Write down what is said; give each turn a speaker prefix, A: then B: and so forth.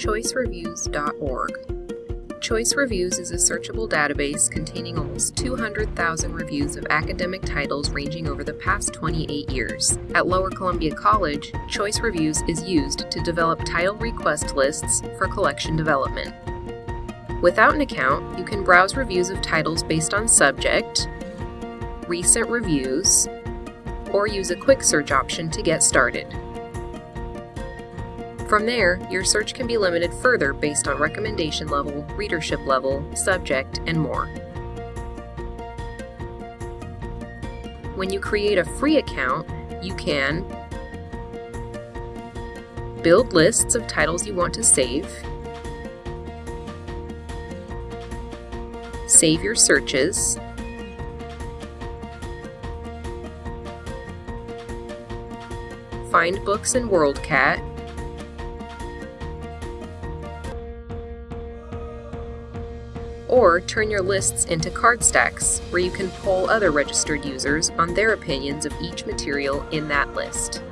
A: choicereviews.org. Choice Reviews is a searchable database containing almost 200,000 reviews of academic titles ranging over the past 28 years. At Lower Columbia College, Choice Reviews is used to develop title request lists for collection development. Without an account, you can browse reviews of titles based on subject, recent reviews, or use a quick search option to get started. From there, your search can be limited further based on recommendation level, readership level, subject, and more. When you create a free account, you can build lists of titles you want to save, save your searches, find books in WorldCat, or turn your lists into card stacks, where you can poll other registered users on their opinions of each material in that list.